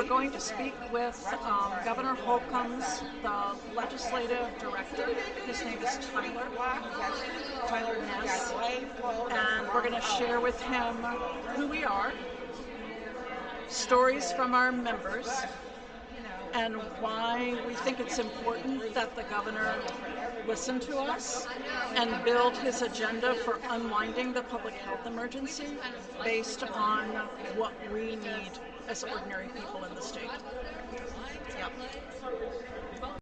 we're going to speak with um, Governor Holcomb's the legislative director. His name is Tyler, Tyler Ness, and we're going to share with him who we are, stories from our members, and why we think it's important that the governor listen to us and build his agenda for unwinding the public health emergency based on what we need as ordinary people in the state.